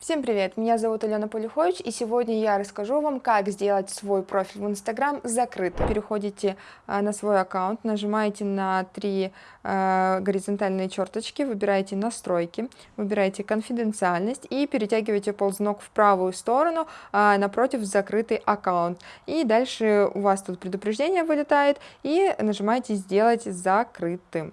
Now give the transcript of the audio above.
Всем привет, меня зовут Алена Полюхович, и сегодня я расскажу вам, как сделать свой профиль в Инстаграм закрытым. Переходите э, на свой аккаунт, нажимаете на три э, горизонтальные черточки, выбираете настройки, выбираете конфиденциальность и перетягиваете ползунок в правую сторону э, напротив закрытый аккаунт. И дальше у вас тут предупреждение вылетает, и нажимаете сделать закрытым.